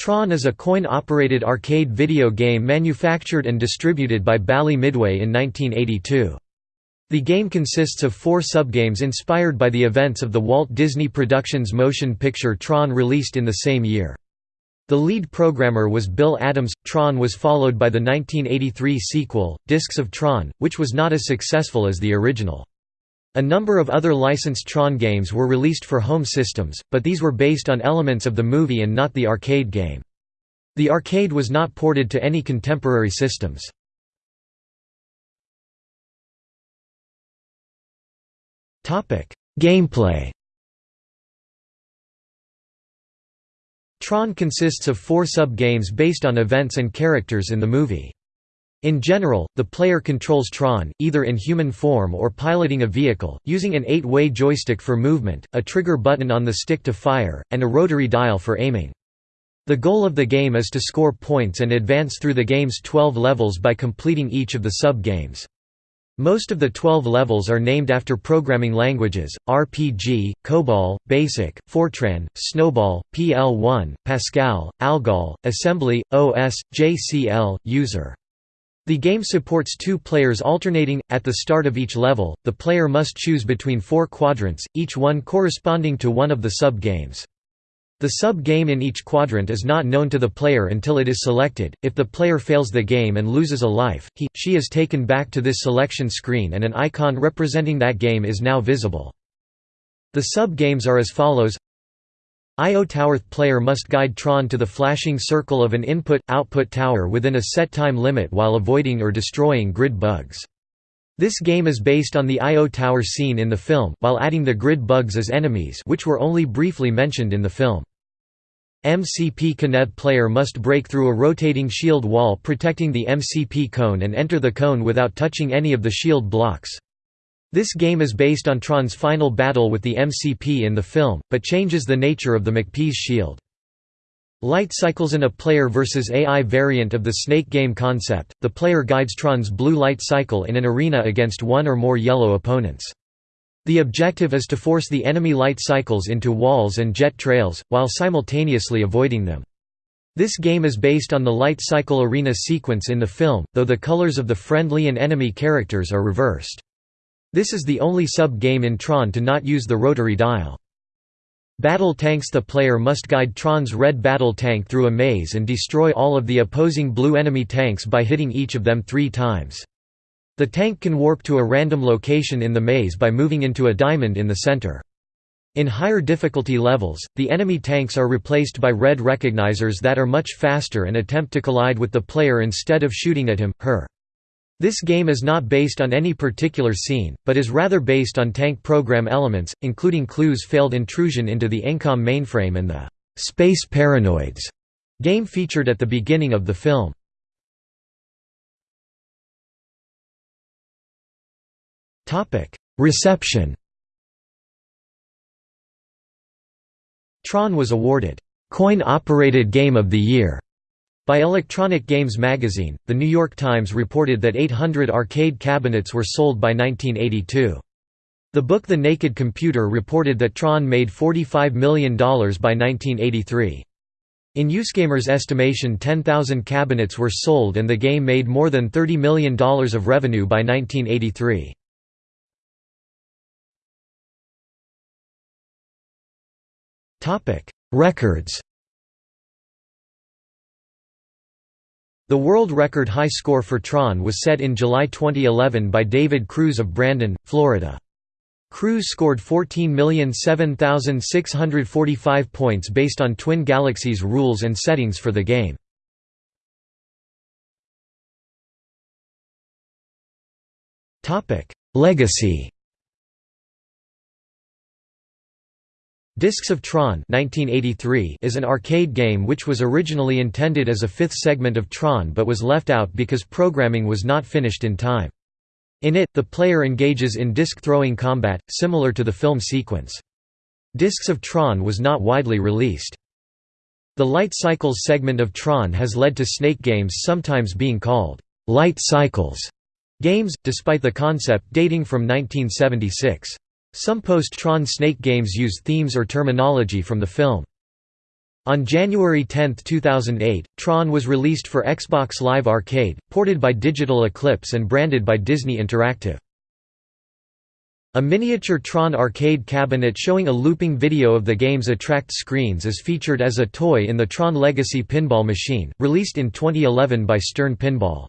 Tron is a coin-operated arcade video game manufactured and distributed by Bally Midway in 1982. The game consists of four subgames inspired by the events of the Walt Disney Productions motion picture Tron released in the same year. The lead programmer was Bill Adams. Tron was followed by the 1983 sequel, Discs of Tron, which was not as successful as the original. A number of other licensed Tron games were released for home systems, but these were based on elements of the movie and not the arcade game. The arcade was not ported to any contemporary systems. Gameplay Tron consists of four sub-games based on events and characters in the movie. In general, the player controls Tron, either in human form or piloting a vehicle, using an eight-way joystick for movement, a trigger button on the stick to fire, and a rotary dial for aiming. The goal of the game is to score points and advance through the game's 12 levels by completing each of the sub-games. Most of the 12 levels are named after programming languages, RPG, COBOL, BASIC, Fortran, SNOBOL, PL1, Pascal, Algol, Assembly, OS, JCL, User. The game supports two players alternating. At the start of each level, the player must choose between four quadrants, each one corresponding to one of the sub-games. The sub-game in each quadrant is not known to the player until it is selected. If the player fails the game and loses a life, he, she is taken back to this selection screen and an icon representing that game is now visible. The sub-games are as follows IO Tower player must guide Tron to the flashing circle of an input-output tower within a set time limit while avoiding or destroying grid bugs. This game is based on the IO Tower scene in the film, while adding the grid bugs as enemies which were only briefly mentioned in the film. MCP Connect player must break through a rotating shield wall protecting the MCP cone and enter the cone without touching any of the shield blocks. This game is based on Tron's final battle with the MCP in the film, but changes the nature of the MCP's shield. Light cycles in a player versus AI variant of the Snake game concept, the player guides Tron's blue light cycle in an arena against one or more yellow opponents. The objective is to force the enemy light cycles into walls and jet trails, while simultaneously avoiding them. This game is based on the light cycle arena sequence in the film, though the colors of the friendly and enemy characters are reversed. This is the only sub-game in Tron to not use the rotary dial. Battle tanks The player must guide Tron's red battle tank through a maze and destroy all of the opposing blue enemy tanks by hitting each of them three times. The tank can warp to a random location in the maze by moving into a diamond in the center. In higher difficulty levels, the enemy tanks are replaced by red recognizers that are much faster and attempt to collide with the player instead of shooting at him, her. This game is not based on any particular scene, but is rather based on tank program elements, including Clu's failed intrusion into the ENCOM mainframe and the «Space Paranoids» game featured at the beginning of the film. Reception Tron was awarded «Coin-Operated Game of the Year» By Electronic Games magazine, The New York Times reported that 800 arcade cabinets were sold by 1982. The book The Naked Computer reported that Tron made $45 million by 1983. In USgamer's estimation 10,000 cabinets were sold and the game made more than $30 million of revenue by 1983. Records The world record high score for Tron was set in July 2011 by David Cruz of Brandon, Florida. Cruz scored 14,007,645 points based on Twin Galaxies rules and settings for the game. Legacy Discs of Tron 1983 is an arcade game which was originally intended as a fifth segment of Tron but was left out because programming was not finished in time. In it, the player engages in disc-throwing combat, similar to the film sequence. Discs of Tron was not widely released. The Light Cycles segment of Tron has led to Snake games sometimes being called «Light Cycles» games, despite the concept dating from 1976. Some post-Tron Snake games use themes or terminology from the film. On January 10, 2008, Tron was released for Xbox Live Arcade, ported by Digital Eclipse and branded by Disney Interactive. A miniature Tron arcade cabinet showing a looping video of the game's attract screens is featured as a toy in the Tron Legacy pinball machine, released in 2011 by Stern Pinball.